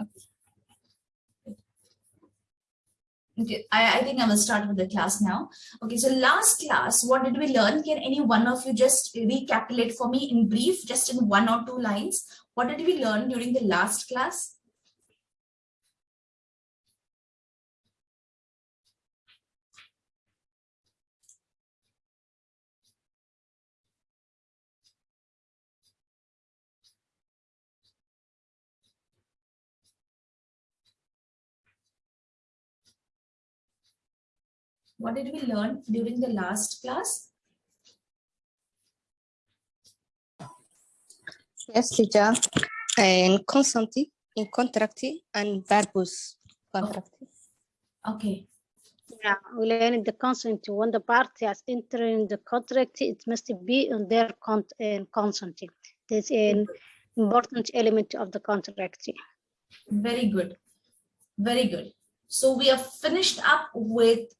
Okay, Okay, I, I think I will start with the class now. Okay, so last class, what did we learn? Can any one of you just recapitulate for me in brief, just in one or two lines? What did we learn during the last class? What did we learn during the last class? Yes, teacher. In constanti, in contracti, and verbose contracti. Okay, Yeah, we learned the consent when the party has entered in the contract, it must be on their con uh, consent. This is an important element of the contract. very good. Very good. So we have finished up with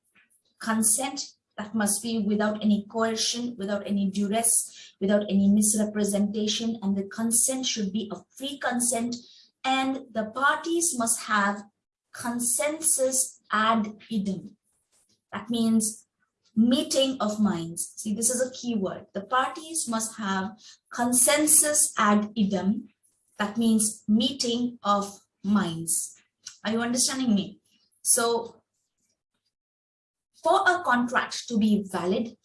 consent that must be without any coercion, without any duress, without any misrepresentation, and the consent should be a free consent, and the parties must have consensus ad idem. That means meeting of minds. See, this is a key word. The parties must have consensus ad idem. That means meeting of minds. Are you understanding me? So for a contract to be valid,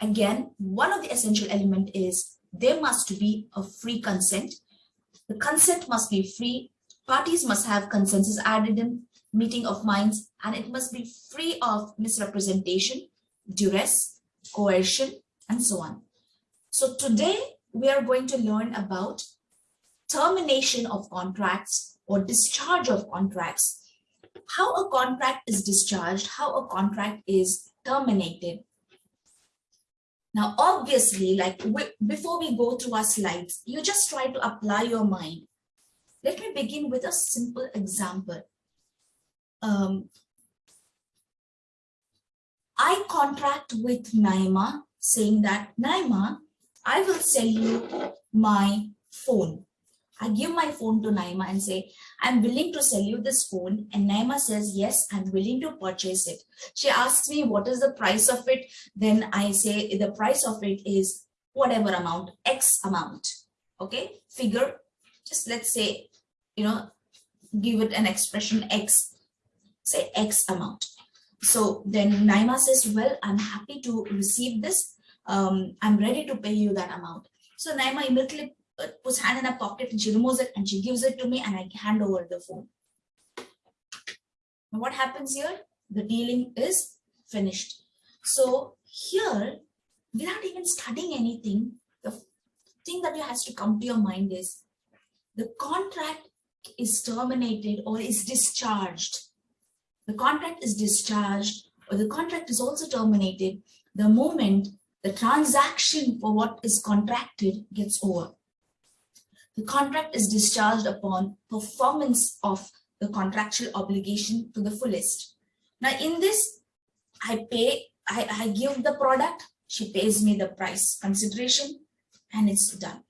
again, one of the essential element is there must be a free consent. The consent must be free. Parties must have consensus ad idem meeting of minds, and it must be free of misrepresentation, duress, coercion, and so on. So today we are going to learn about termination of contracts or discharge of contracts how a contract is discharged, how a contract is terminated. Now, obviously, like before we go through our slides, you just try to apply your mind. Let me begin with a simple example. Um, I contract with Naima saying that, Naima, I will sell you my phone. I give my phone to Naima and say, I'm willing to sell you this phone. And Naima says, yes, I'm willing to purchase it. She asks me, what is the price of it? Then I say, the price of it is whatever amount, X amount. Okay, figure, just let's say, you know, give it an expression X, say X amount. So then Naima says, well, I'm happy to receive this. Um, I'm ready to pay you that amount. So Naima immediately puts hand in her pocket and she removes it and she gives it to me and I hand over the phone. Now what happens here? The dealing is finished. So here, without even studying anything, the thing that has to come to your mind is the contract is terminated or is discharged. The contract is discharged or the contract is also terminated the moment the transaction for what is contracted gets over the contract is discharged upon performance of the contractual obligation to the fullest. Now in this, I pay, I, I give the product, she pays me the price consideration and it's done.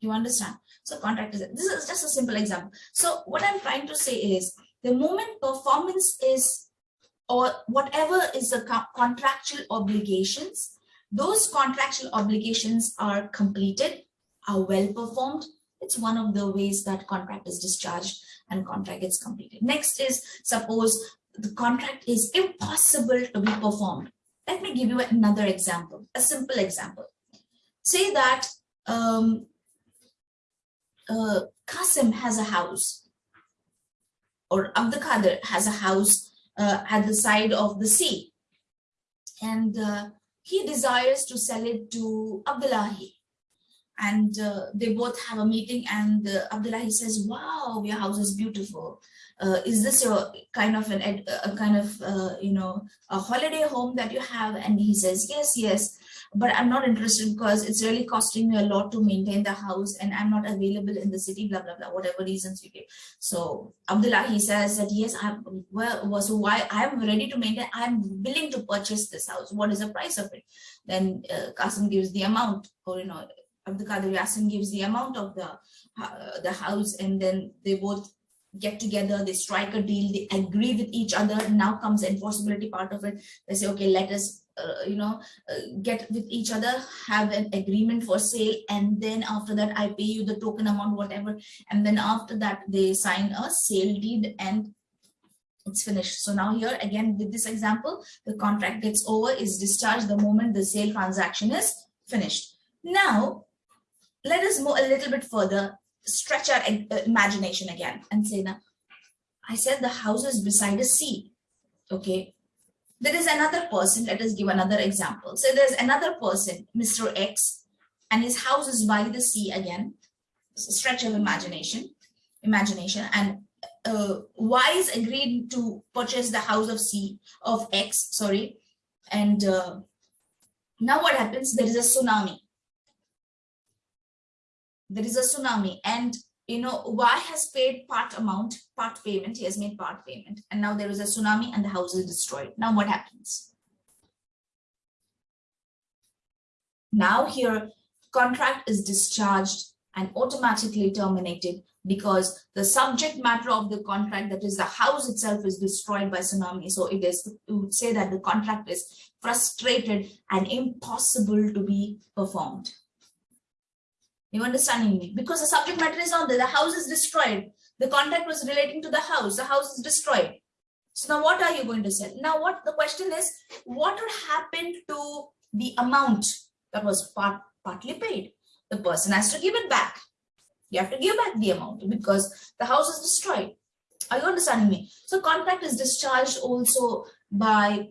You understand? So contract is, this is just a simple example. So what I'm trying to say is the moment performance is or whatever is the co contractual obligations, those contractual obligations are completed are well performed, it's one of the ways that contract is discharged and contract gets completed. Next is suppose the contract is impossible to be performed. Let me give you another example, a simple example. Say that um, uh, Qasim has a house or Abdul Qadir has a house uh, at the side of the sea and uh, he desires to sell it to Abdullahi and uh, they both have a meeting and uh, Abdullahi says, wow, your house is beautiful. Uh, is this your kind of an a kind of uh, you know a holiday home that you have? And he says yes yes but i'm not interested because it's really costing me a lot to maintain the house and i'm not available in the city blah blah blah whatever reasons you give. So Abdullahi says that yes i'm well so why i'm ready to maintain i'm willing to purchase this house. What is the price of it? Then uh, Qasim gives the amount or you know Abdul Qadir Yasin gives the amount of the uh, the house and then they both get together, they strike a deal, they agree with each other. Now comes the enforceability part of it. They say, okay, let us, uh, you know, uh, get with each other, have an agreement for sale, and then after that, I pay you the token amount, whatever. And then after that, they sign a sale deed and it's finished. So now here again with this example, the contract gets over, is discharged the moment the sale transaction is finished. Now, let us move a little bit further stretch our uh, imagination again and say now i said the house is beside a sea okay? There is another person let us give another example. So there's another person mr x and his house is by the sea again. Stretch of imagination imagination. And uh, y is agreed to purchase the house of c of x sorry. And uh, now what happens? There is a tsunami there is a tsunami. And you know y has paid part amount part payment. He has made part payment. And now there is a tsunami and the house is destroyed. Now what happens? Now here contract is discharged and automatically terminated because the subject matter of the contract that is the house itself is destroyed by tsunami. So it is to say that the contract is frustrated and impossible to be performed you understanding me? Because the subject matter is on there, the house is destroyed. The contract was relating to the house, the house is destroyed. So now what are you going to sell? Now what the question is, what would happen to the amount that was part, partly paid? The person has to give it back. You have to give back the amount because the house is destroyed. Are you understanding me? So contract is discharged also by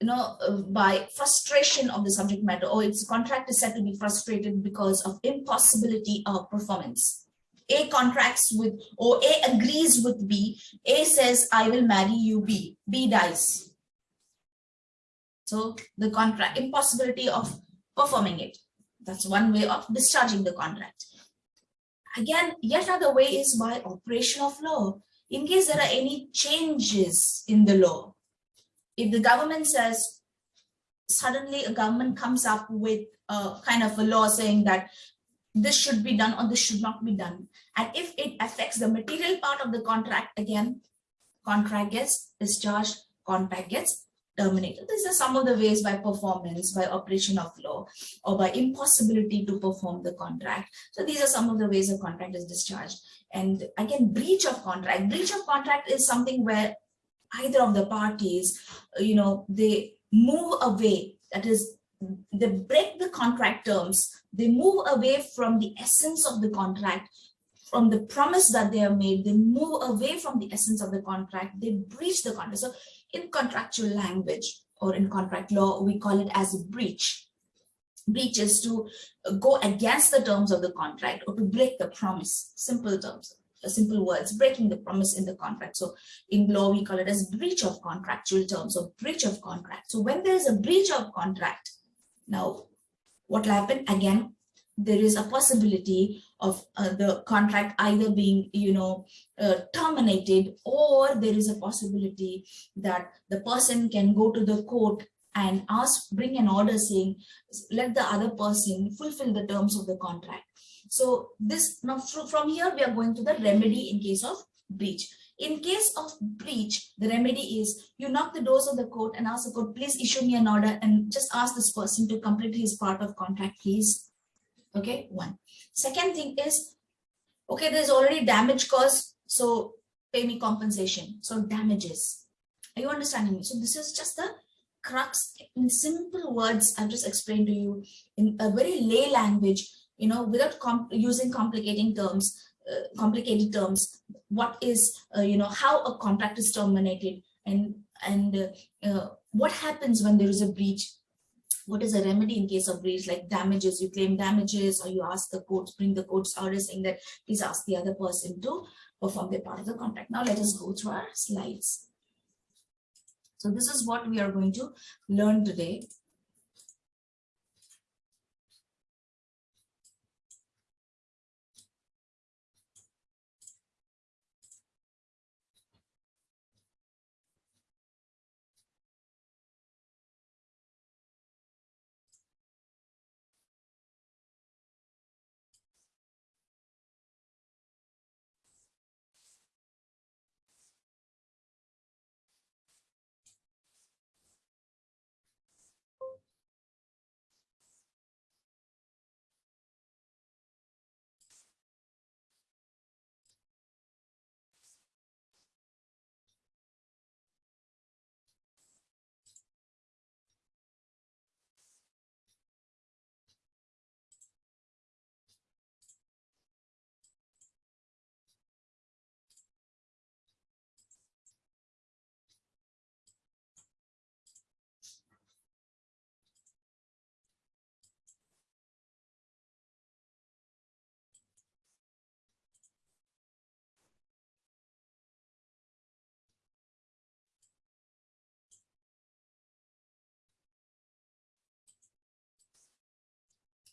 you know, uh, by frustration of the subject matter or its contract is said to be frustrated because of impossibility of performance. A contracts with or A agrees with B. A says, I will marry you B. B dies. So the contract, impossibility of performing it. That's one way of discharging the contract. Again, yet another way is by operation of law. In case there are any changes in the law, if the government says suddenly a government comes up with a kind of a law saying that this should be done or this should not be done and if it affects the material part of the contract again contract gets discharged contract gets terminated. These are some of the ways by performance by operation of law or by impossibility to perform the contract. So these are some of the ways a contract is discharged. And again breach of contract. Breach of contract is something where either of the parties, uh, you know, they move away, that is, they break the contract terms, they move away from the essence of the contract, from the promise that they have made, they move away from the essence of the contract, they breach the contract. So in contractual language or in contract law, we call it as a breach. Breach is to go against the terms of the contract or to break the promise, simple terms simple words, breaking the promise in the contract. So in law, we call it as breach of contractual terms or breach of contract. So when there is a breach of contract, now what will happen? Again, there is a possibility of uh, the contract either being, you know, uh, terminated or there is a possibility that the person can go to the court and ask, bring an order saying, let the other person fulfill the terms of the contract. So this now from here we are going to the remedy in case of breach. In case of breach, the remedy is you knock the doors of the court and ask the court, please issue me an order and just ask this person to complete his part of contract, please. Okay, one. Second thing is, okay, there's already damage caused, so pay me compensation. So damages. Are you understanding me? So this is just the crux in simple words I've just explained to you in a very lay language you know, without comp using complicating terms, uh, complicated terms, what is, uh, you know, how a contract is terminated and, and uh, uh, what happens when there is a breach? What is a remedy in case of breach like damages? You claim damages or you ask the court bring the court's order saying that please ask the other person to perform their part of the contract. Now let us go through our slides. So this is what we are going to learn today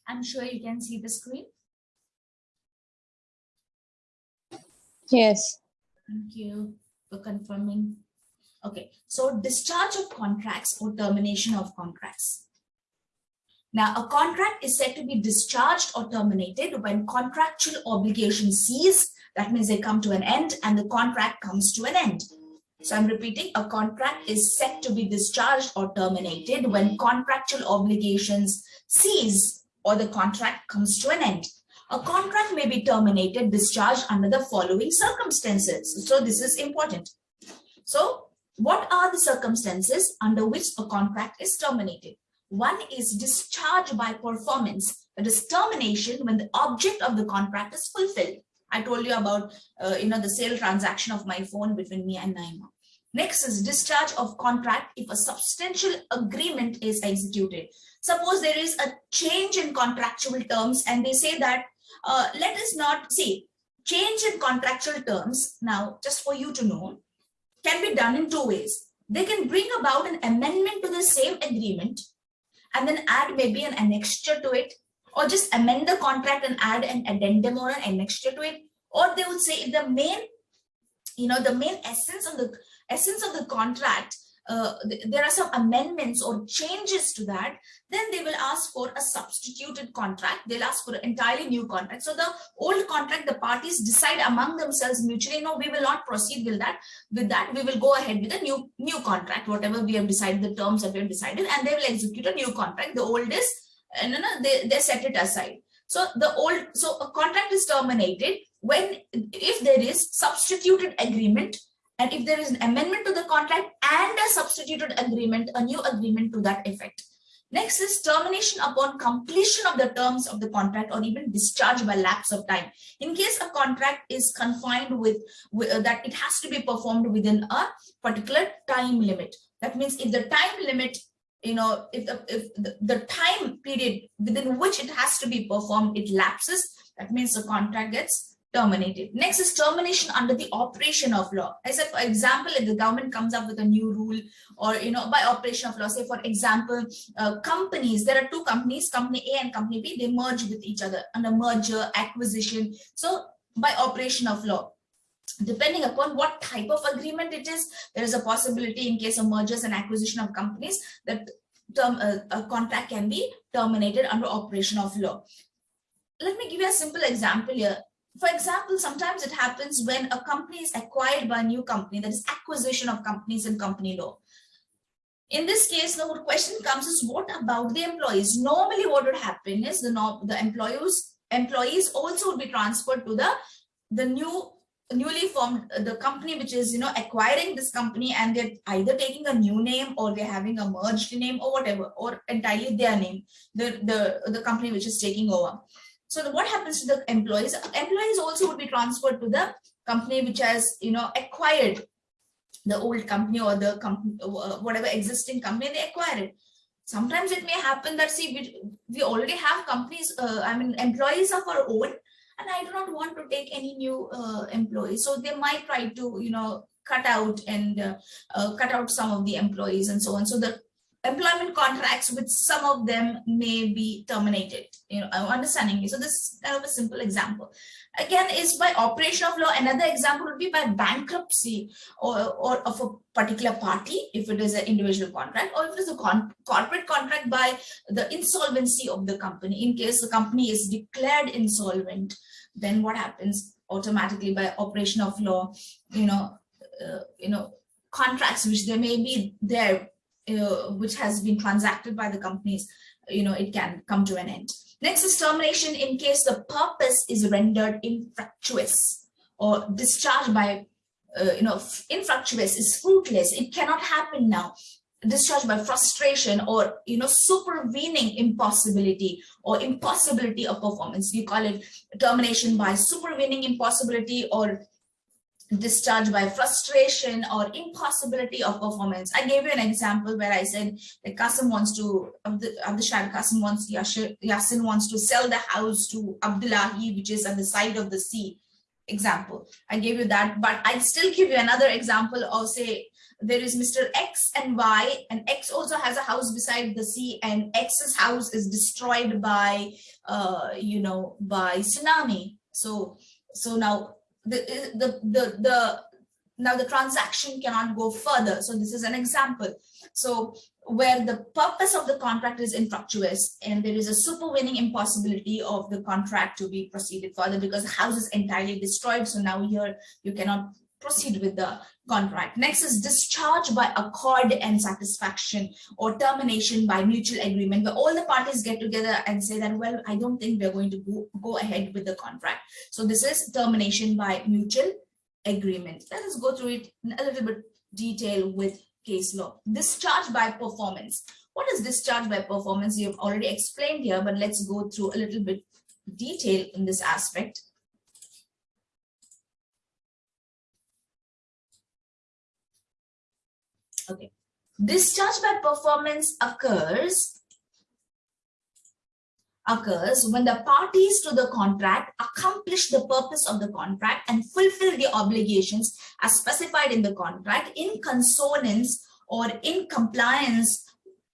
I'm sure you can see the screen. Yes. Thank you for confirming. Okay, so discharge of contracts or termination of contracts. Now, a contract is said to be discharged or terminated when contractual obligations cease. That means they come to an end and the contract comes to an end. So I'm repeating, a contract is set to be discharged or terminated when contractual obligations cease or the contract comes to an end. A contract may be terminated, discharged under the following circumstances. So this is important. So what are the circumstances under which a contract is terminated? One is discharge by performance, that is termination when the object of the contract is fulfilled. I told you about, uh, you know, the sale transaction of my phone between me and Naima. Next is discharge of contract if a substantial agreement is executed. Suppose there is a change in contractual terms and they say that, uh, let us not see, change in contractual terms, now just for you to know, can be done in two ways. They can bring about an amendment to the same agreement and then add maybe an annexure to it or just amend the contract and add an addendum or an annexure to it. Or they would say if the main, you know, the main essence of the essence of the contract uh, th there are some amendments or changes to that, then they will ask for a substituted contract. They'll ask for an entirely new contract. So the old contract, the parties decide among themselves mutually, no, we will not proceed with that. With that, we will go ahead with a new new contract, whatever we have decided, the terms that we have decided, and they will execute a new contract. The old is, uh, no, no, they, they set it aside. So the old, so a contract is terminated when, if there is substituted agreement and if there is an amendment to the contract and a substituted agreement, a new agreement to that effect. Next is termination upon completion of the terms of the contract or even discharge by lapse of time. In case a contract is confined with, with uh, that it has to be performed within a particular time limit. That means if the time limit, you know, if the, if the, the time period within which it has to be performed, it lapses, that means the contract gets terminated. Next is termination under the operation of law. I said, for example, if the government comes up with a new rule or, you know, by operation of law, say, for example, uh, companies, there are two companies, company A and company B, they merge with each other under merger, acquisition. So by operation of law, depending upon what type of agreement it is, there is a possibility in case of mergers and acquisition of companies that term, uh, a contract can be terminated under operation of law. Let me give you a simple example here for example, sometimes it happens when a company is acquired by a new company, that is acquisition of companies in company law. In this case, the question comes is what about the employees? Normally what would happen is the, the employees, employees also would be transferred to the, the new newly formed the company which is you know acquiring this company and they're either taking a new name or they're having a merged name or whatever or entirely their name the the the company which is taking over so what happens to the employees? Employees also would be transferred to the company which has, you know, acquired the old company or the company, uh, whatever existing company they acquired. Sometimes it may happen that see, we, we already have companies, uh, I mean, employees of our own, and I do not want to take any new uh, employees. So they might try to, you know, cut out and uh, uh, cut out some of the employees and so on. So the employment contracts with some of them may be terminated you know understanding you. So this is kind of a simple example. Again is by operation of law another example would be by bankruptcy or, or of a particular party if it is an individual contract or if it is a con corporate contract by the insolvency of the company. In case the company is declared insolvent then what happens? Automatically by operation of law you know uh, you know contracts which there may be there uh, which has been transacted by the companies, you know, it can come to an end. Next is termination in case the purpose is rendered infructuous or discharged by, uh, you know, infructuous is fruitless. It cannot happen now. Discharged by frustration or, you know, supervening impossibility or impossibility of performance. We call it termination by supervening impossibility or discharged by frustration or impossibility of performance. I gave you an example where I said that Qasim wants to, Abdishad Qasim wants, Yasin wants to sell the house to Abdullahi, which is at the side of the sea example. I gave you that, but I'll still give you another example of say, there is Mr. X and Y, and X also has a house beside the sea, and X's house is destroyed by, uh, you know, by tsunami. So, so now the the the the now the transaction cannot go further. So this is an example. So where the purpose of the contract is infructuous and there is a supervening impossibility of the contract to be proceeded further because the house is entirely destroyed. So now here you cannot proceed with the contract. Next is discharge by accord and satisfaction or termination by mutual agreement where all the parties get together and say that, well, I don't think we're going to go, go ahead with the contract. So this is termination by mutual agreement. Let us go through it in a little bit detail with case law. Discharge by performance. What is discharge by performance? You've already explained here, but let's go through a little bit detail in this aspect. Okay. Discharge by performance occurs occurs when the parties to the contract accomplish the purpose of the contract and fulfill the obligations as specified in the contract in consonance or in compliance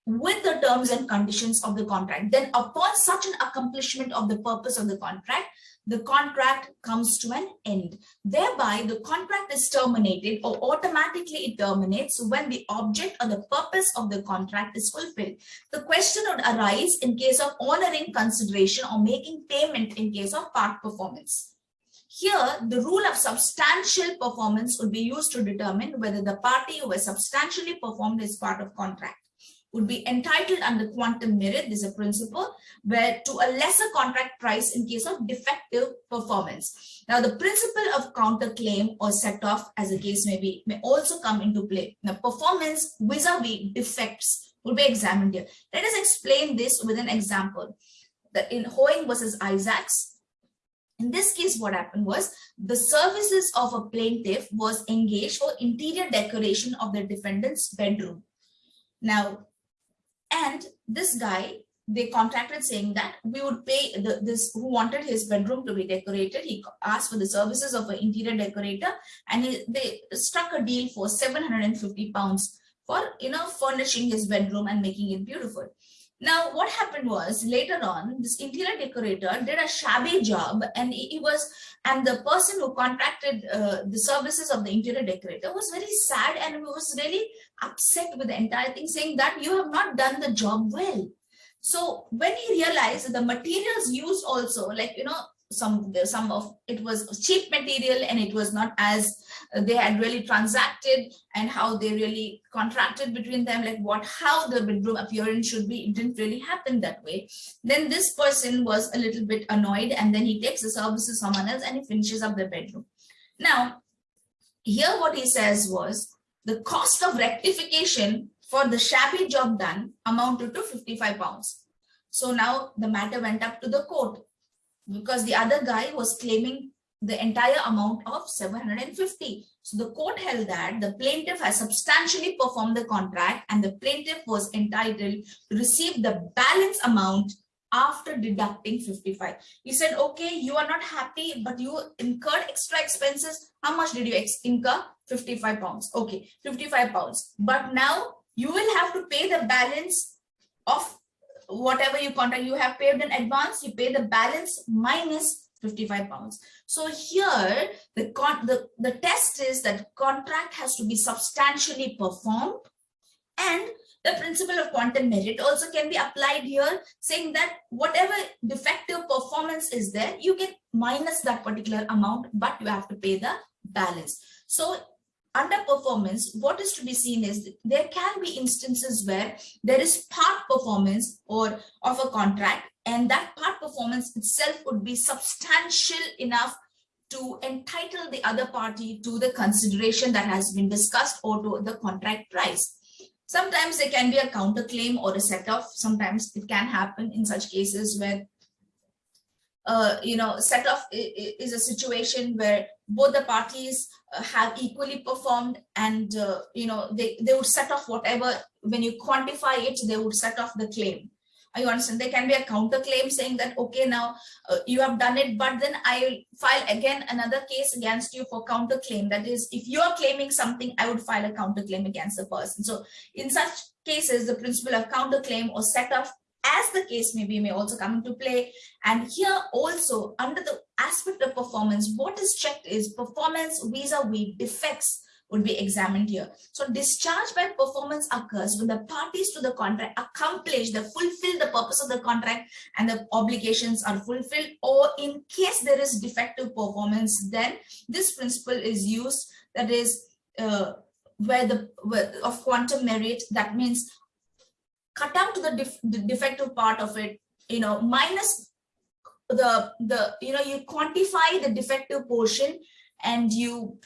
with the terms and conditions of the contract. Then upon such an accomplishment of the purpose of the contract, the contract comes to an end. Thereby, the contract is terminated or automatically it terminates when the object or the purpose of the contract is fulfilled. The question would arise in case of honoring consideration or making payment in case of part performance. Here, the rule of substantial performance would be used to determine whether the party who has substantially performed is part of contract would be entitled under quantum meruit. This is a principle where to a lesser contract price in case of defective performance. Now, the principle of counterclaim or set off as the case may be may also come into play. Now, performance vis-a-vis -vis defects will be examined here. Let us explain this with an example. That in Hoenig versus Isaacs, in this case, what happened was the services of a plaintiff was engaged for interior decoration of the defendant's bedroom. Now, and this guy, they contracted saying that we would pay the, this who wanted his bedroom to be decorated. He asked for the services of an interior decorator and he, they struck a deal for 750 pounds for, you know, furnishing his bedroom and making it beautiful. Now, what happened was later on, this interior decorator did a shabby job and he, was, and the person who contracted uh, the services of the interior decorator was very sad and was really upset with the entire thing, saying that you have not done the job well. So when he realized the materials used also, like, you know, some some of it was cheap material and it was not as uh, they had really transacted and how they really contracted between them like what how the bedroom appearance should be. It didn't really happen that way. Then this person was a little bit annoyed and then he takes the services someone else and he finishes up the bedroom. Now here what he says was the cost of rectification for the shabby job done amounted to 55 pounds. So now the matter went up to the court because the other guy was claiming the entire amount of 750. So the court held that the plaintiff has substantially performed the contract and the plaintiff was entitled to receive the balance amount after deducting 55. He said, okay, you are not happy, but you incurred extra expenses. How much did you incur? 55 pounds. Okay, 55 pounds. But now you will have to pay the balance of whatever you contract you have paid in advance you pay the balance minus 55 pounds. So here the con the the test is that contract has to be substantially performed and the principle of quantum meruit also can be applied here saying that whatever defective performance is there you get minus that particular amount but you have to pay the balance. So underperformance, what is to be seen is there can be instances where there is part performance or of a contract and that part performance itself would be substantial enough to entitle the other party to the consideration that has been discussed or to the contract price. Sometimes there can be a counterclaim or a set-off. Sometimes it can happen in such cases where uh, you know, set off is a situation where both the parties uh, have equally performed and, uh, you know, they, they would set off whatever, when you quantify it, they would set off the claim. you understand? There can be a counterclaim saying that okay now uh, you have done it but then i file again another case against you for counterclaim. That is if you are claiming something i would file a counterclaim against the person. So in such cases the principle of counterclaim or set off as the case may be may also come into play and here also under the aspect of performance what is checked is performance vis-a-vis defects would be examined here. So discharge by performance occurs when the parties to the contract accomplish, the fulfill the purpose of the contract and the obligations are fulfilled or in case there is defective performance, then this principle is used that is uh, where the where, of quantum meruit that means cut out the, def, the defective part of it you know minus the the you know you quantify the defective portion and you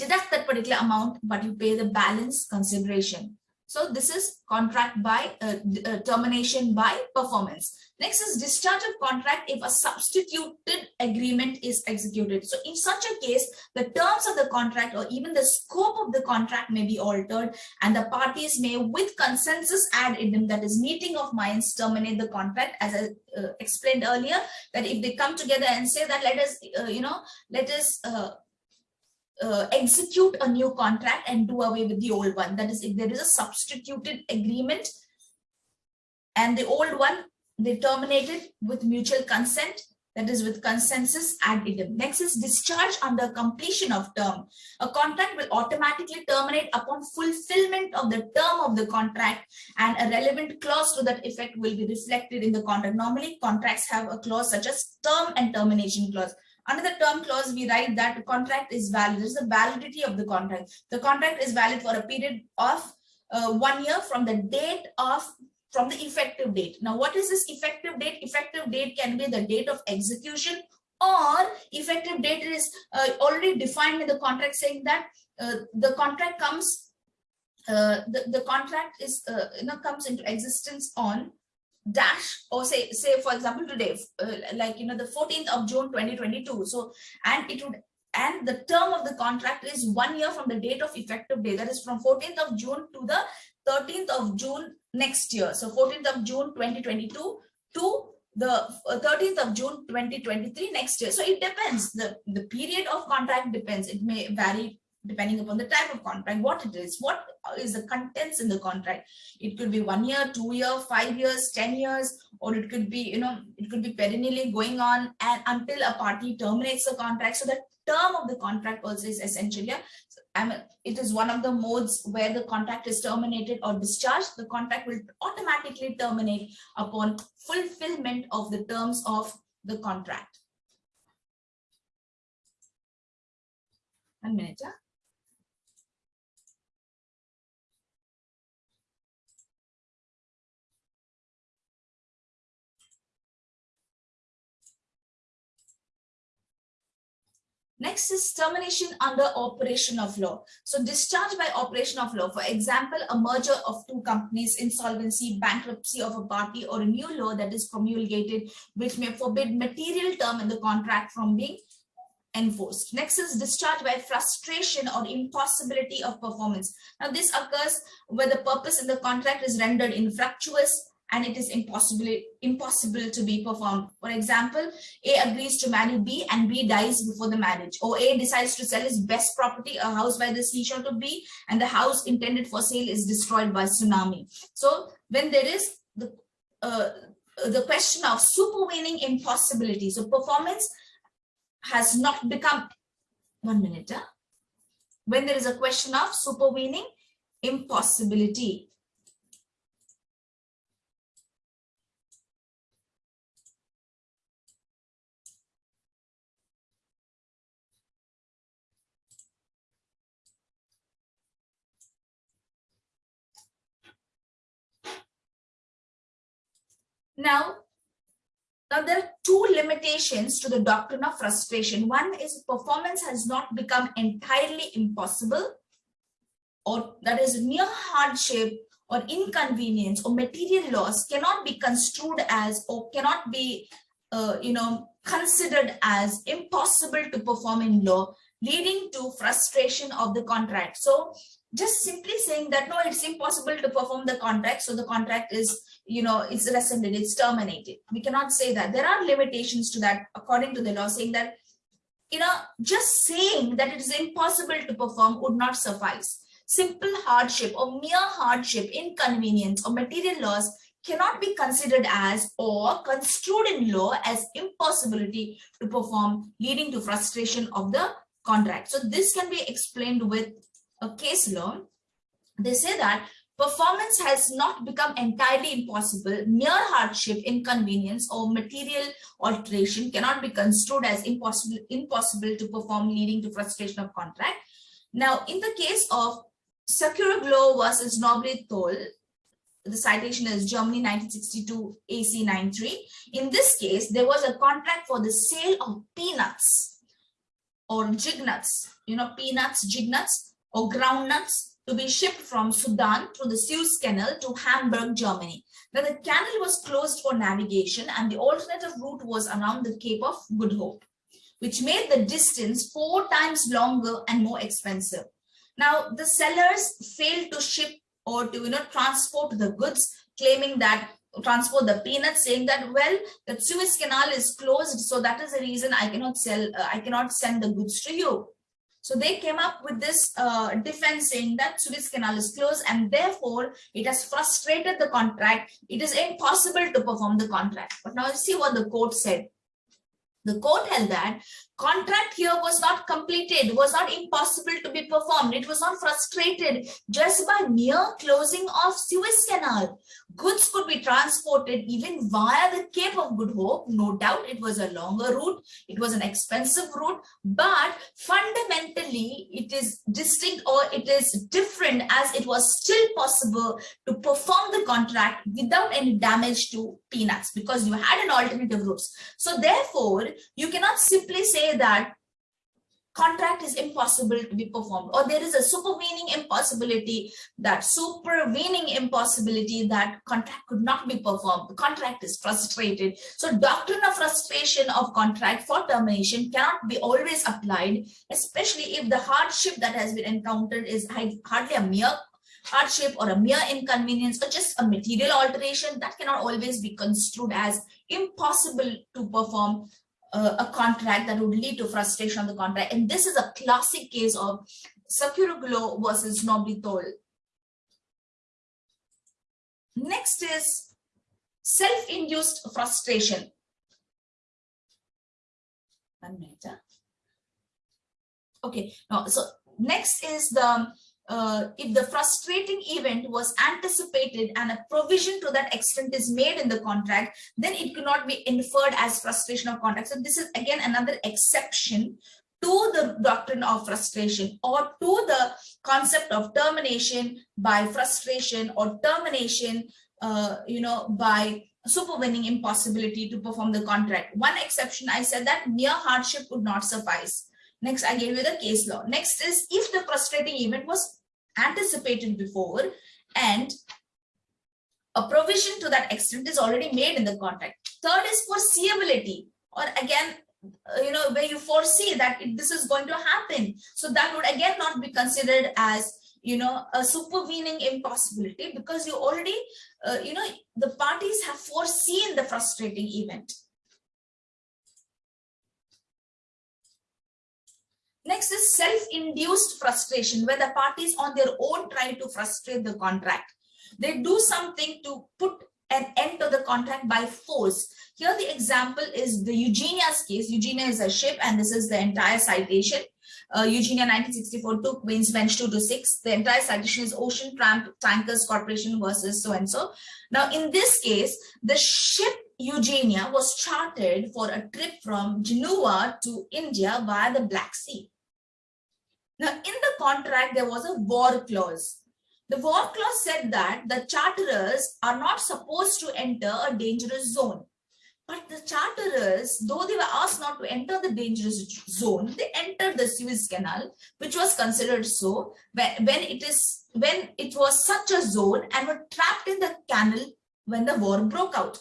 deduct that particular amount, but you pay the balance consideration. So this is contract by uh, uh, termination by performance. Next is discharge of contract if a substituted agreement is executed. So in such a case, the terms of the contract or even the scope of the contract may be altered and the parties may with consensus ad idem that is meeting of minds terminate the contract as I uh, explained earlier that if they come together and say that let us, uh, you know, let us uh, uh, execute a new contract and do away with the old one. That is, if there is a substituted agreement and the old one, they terminated with mutual consent, that is with consensus ad idem. Next is discharge under completion of term. A contract will automatically terminate upon fulfillment of the term of the contract and a relevant clause to that effect will be reflected in the contract. Normally, contracts have a clause such as term and termination clause. Under the term clause, we write that the contract is valid. This is the validity of the contract. The contract is valid for a period of uh, one year from the date of from the effective date. Now, what is this effective date? Effective date can be the date of execution or effective date is uh, already defined in the contract saying that uh, the contract comes, uh, the, the contract is, uh, you know, comes into existence on dash or say say for example today uh, like you know the 14th of june 2022 so and it would and the term of the contract is one year from the date of effective day that is from 14th of june to the 13th of june next year. So 14th of june 2022 to the 13th uh, of june 2023 next year. So it depends. The the period of contract depends. It may vary depending upon the type of contract, what it is, what is the contents in the contract. It could be one year, two year, five years, 10 years, or it could be, you know, it could be perennially going on and until a party terminates the contract. So the term of the contract also is essentially, I mean, it is one of the modes where the contract is terminated or discharged. The contract will automatically terminate upon fulfillment of the terms of the contract. One minute. Yeah? Next is termination under operation of law. So discharge by operation of law, for example, a merger of two companies, insolvency, bankruptcy of a party, or a new law that is promulgated, which may forbid material term in the contract from being enforced. Next is discharge by frustration or impossibility of performance. Now this occurs where the purpose in the contract is rendered infructuous, and it is impossible impossible to be performed. For example, A agrees to marry B and B dies before the marriage, or A decides to sell his best property, a house by the seashore to B, and the house intended for sale is destroyed by tsunami. So when there is the uh, the question of supervening impossibility, so performance has not become one minute. Huh? When there is a question of supervening impossibility, Now, now there are two limitations to the doctrine of frustration. One is performance has not become entirely impossible or that is mere hardship or inconvenience or material loss cannot be construed as or cannot be uh, you know considered as impossible to perform in law leading to frustration of the contract so just simply saying that no, it's impossible to perform the contract, so the contract is, you know, it's rescinded, it's terminated. We cannot say that. There are limitations to that according to the law, saying that, you know, just saying that it is impossible to perform would not suffice. Simple hardship or mere hardship, inconvenience or material loss cannot be considered as or construed in law as impossibility to perform leading to frustration of the contract. So this can be explained with a case law. They say that performance has not become entirely impossible. Mere hardship, inconvenience or material alteration cannot be construed as impossible, impossible to perform leading to frustration of contract. Now, in the case of Tsakiroglou versus Noblee Thorl, the citation is Germany 1962 AC 93. In this case, there was a contract for the sale of peanuts or jig nuts, you know, peanuts, jig nuts or groundnuts to be shipped from Sudan through the Suez Canal to Hamburg, Germany. Now the canal was closed for navigation and the alternative route was around the Cape of Good Hope, which made the distance four times longer and more expensive. Now the sellers failed to ship or to you know transport the goods, claiming that transport the peanuts saying that well the Suez Canal is closed so that is the reason I cannot sell uh, I cannot send the goods to you so they came up with this uh, defense saying that Suez Canal is closed and therefore it has frustrated the contract. It is impossible to perform the contract. But now you see what the court said. The court held that contract here was not completed, was not impossible to be performed. It was not frustrated just by mere closing of Suez Canal. Goods could be transported even via the Cape of Good Hope. No doubt it was a longer route. It was an expensive route, but fundamentally it is distinct or it is different as it was still possible to perform the contract without any damage to peanuts because you had an alternative route. So therefore, you cannot simply say that contract is impossible to be performed or there is a supervening impossibility that supervening impossibility that contract could not be performed. The contract is frustrated. So doctrine of frustration of contract for termination cannot be always applied especially if the hardship that has been encountered is hardly a mere hardship or a mere inconvenience or just a material alteration that cannot always be construed as impossible to perform uh, a contract that would lead to frustration of the contract. And this is a classic case of Tsakiroglou versus Noblee Thorl. Next is self-induced frustration. One minute. Okay, now so next is the uh, if the frustrating event was anticipated and a provision to that extent is made in the contract, then it could not be inferred as frustration of contract. So this is again another exception to the doctrine of frustration or to the concept of termination by frustration or termination, uh, you know, by supervening impossibility to perform the contract. One exception, I said that mere hardship would not suffice. Next, I gave you the case law. Next is if the frustrating event was anticipated before and a provision to that extent is already made in the contract. Third is foreseeability or again, uh, you know, where you foresee that it, this is going to happen. So that would again not be considered as, you know, a supervening impossibility because you already, uh, you know, the parties have foreseen the frustrating event. Next is self-induced frustration, where the parties on their own try to frustrate the contract. They do something to put an end to the contract by force. Here the example is the Eugenia's case. Eugenia is a ship and this is the entire citation. Uh, Eugenia 1964 took Queen's Bench 2 to 6. The entire citation is Ocean Tramp Tankers Corporation versus so-and-so. Now in this case, the ship Eugenia was chartered for a trip from Genoa to India via the Black Sea. Now, in the contract, there was a war clause. The war clause said that the charterers are not supposed to enter a dangerous zone. But the charterers, though they were asked not to enter the dangerous zone, they entered the Suez Canal, which was considered so when, it is when it was such a zone and were trapped in the canal when the war broke out.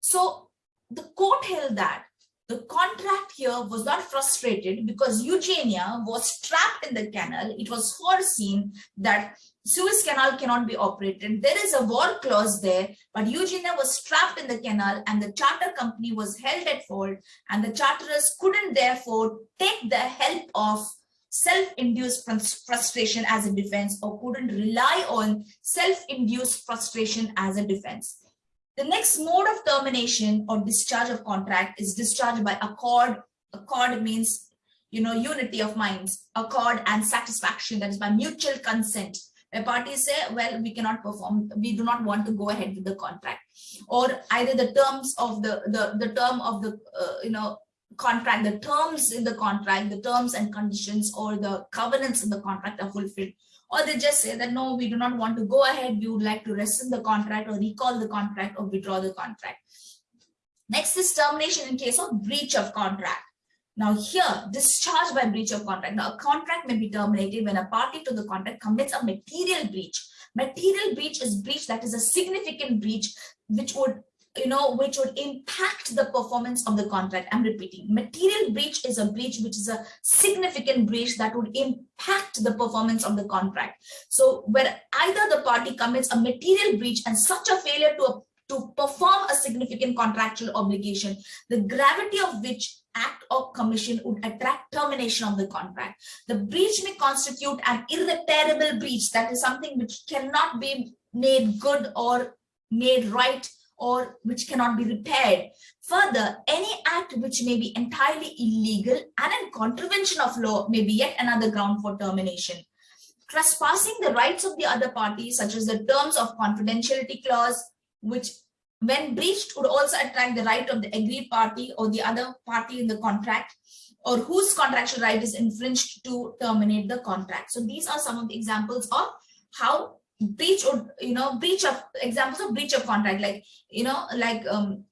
So the court held that the contract here was not frustrated because Eugenia was trapped in the canal. It was foreseen that Suez Canal cannot be operated. There is a war clause there, but Eugenia was trapped in the canal and the charter company was held at fault and the charterers couldn't therefore take the help of self-induced frustration as a defense or couldn't rely on self-induced frustration as a defense. The next mode of termination or discharge of contract is discharge by accord. Accord means, you know, unity of minds, accord and satisfaction, that is by mutual consent. Where parties say, well, we cannot perform, we do not want to go ahead with the contract. Or either the terms of the, the, the term of the, uh, you know, contract, the terms in the contract, the terms and conditions or the covenants in the contract are fulfilled or they just say that no, we do not want to go ahead. We would like to rescind the contract or recall the contract or withdraw the contract. Next is termination in case of breach of contract. Now here, discharge by breach of contract. Now a contract may be terminated when a party to the contract commits a material breach. Material breach is breach that is a significant breach which would you know, which would impact the performance of the contract. I'm repeating, material breach is a breach which is a significant breach that would impact the performance of the contract. So where either the party commits a material breach and such a failure to, to perform a significant contractual obligation, the gravity of which act or commission would attract termination of the contract. The breach may constitute an irreparable breach, that is something which cannot be made good or made right or which cannot be repaired. Further, any act which may be entirely illegal and in contravention of law may be yet another ground for termination. Trespassing the rights of the other party, such as the terms of confidentiality clause, which when breached would also attract the right of the aggrieved party or the other party in the contract or whose contractual right is infringed to terminate the contract. So these are some of the examples of how breach or you know breach of examples of breach of contract like you know like um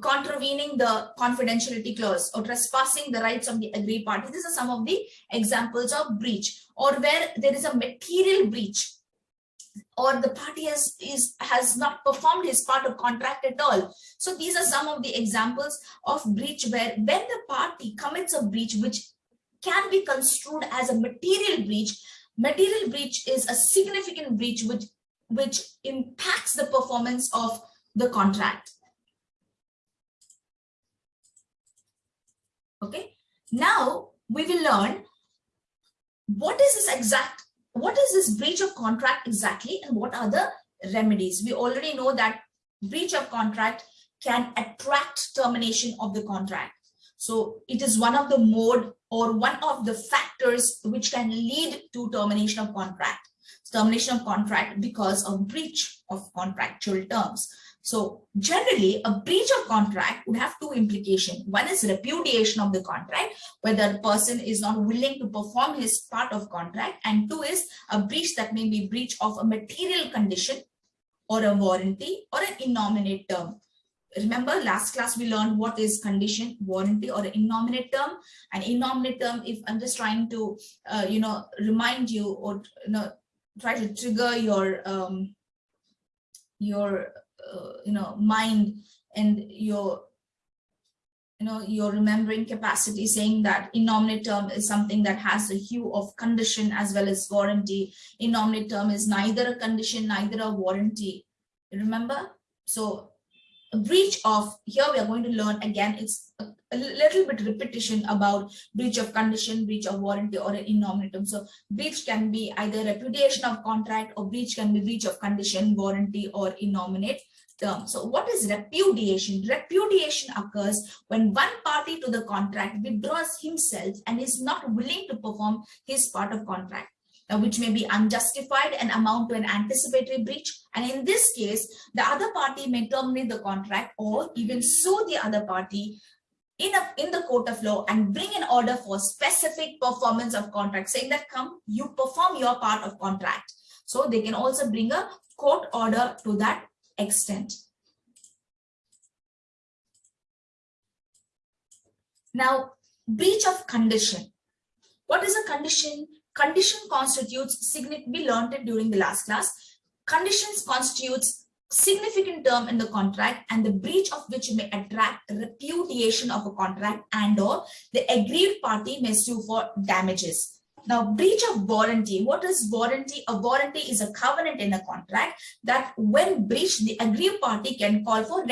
contravening the confidentiality clause or trespassing the rights of the aggrieved party. These are some of the examples of breach or where there is a material breach or the party has is has not performed his part of contract at all. So these are some of the examples of breach where when the party commits a breach which can be construed as a material breach material breach is a significant breach which, which impacts the performance of the contract. Okay, now we will learn what is this exact, what is this breach of contract exactly and what are the remedies. We already know that breach of contract can attract termination of the contract. So it is one of the mode or one of the factors which can lead to termination of contract. Termination of contract because of breach of contractual terms. So generally a breach of contract would have two implications. One is repudiation of the contract, whether the person is not willing to perform his part of contract. And two is a breach that may be breach of a material condition or a warranty or an innominate term remember last class we learned what is condition warranty or innominate term. An innominate term if i'm just trying to uh, you know remind you or you know try to trigger your um your uh, you know mind and your you know your remembering capacity saying that innominate term is something that has a hue of condition as well as warranty. Innominate term is neither a condition neither a warranty. Remember? So breach of here we are going to learn again it's a, a, little bit repetition about breach of condition breach of warranty or an innominate term. So breach can be either repudiation of contract or breach can be breach of condition warranty or innominate term. So what is repudiation? Repudiation occurs when one party to the contract withdraws himself and is not willing to perform his part of contract uh, which may be unjustified and amount to an anticipatory breach. And in this case, the other party may terminate the contract or even sue the other party in, a, in the court of law and bring an order for specific performance of contract, saying that come, you perform your part of contract. So they can also bring a court order to that extent. Now, breach of condition. What is a condition? Condition constitutes, we learned it during the last class, conditions constitutes significant term in the contract and the breach of which may attract repudiation of a contract and or the aggrieved party may sue for damages. Now, breach of warranty. What is warranty? A warranty is a covenant in a contract that when breached, the aggrieved party can call for